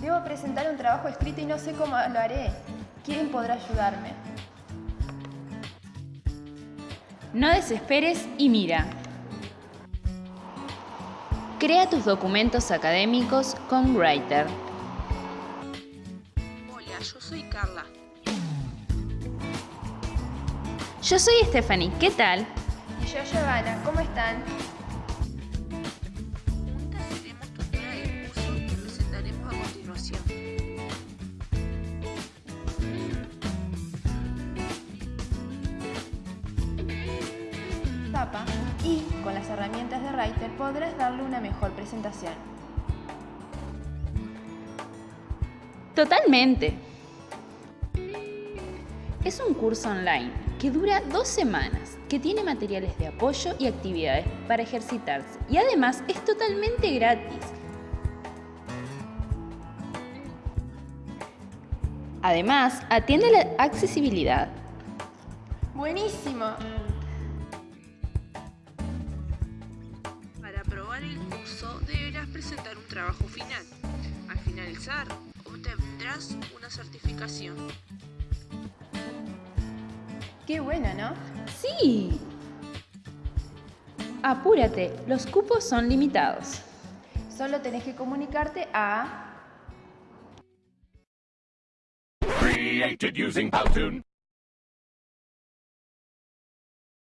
Debo presentar un trabajo escrito y no sé cómo lo haré. ¿Quién podrá ayudarme? No desesperes y mira. Crea tus documentos académicos con Writer. Hola, yo soy Carla. Yo soy Stephanie, ¿qué tal? Y yo, Giovanna, ¿cómo están? Y con las herramientas de Writer podrás darle una mejor presentación. Totalmente. Es un curso online que dura dos semanas, que tiene materiales de apoyo y actividades para ejercitarse y además es totalmente gratis. Además, atiende la accesibilidad. ¡Buenísimo! Deberás presentar un trabajo final. Al finalizar, obtendrás una certificación. ¡Qué bueno, ¿no? Sí. Apúrate, los cupos son limitados. Solo tenés que comunicarte a Created using Powtoon.